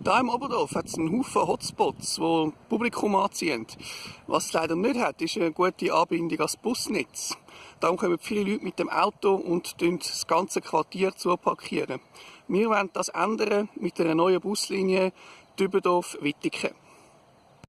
Da im Oberdorf hat es einen Haufen Hotspots, die Publikum anziehen. Was es leider nicht hat, ist eine gute Anbindung ans Busnetz. Darum kommen viele Leute mit dem Auto und das ganze Quartier zuparkieren. Wir wollen das ändern mit einer neuen Buslinie Dübendorf-Wittiken.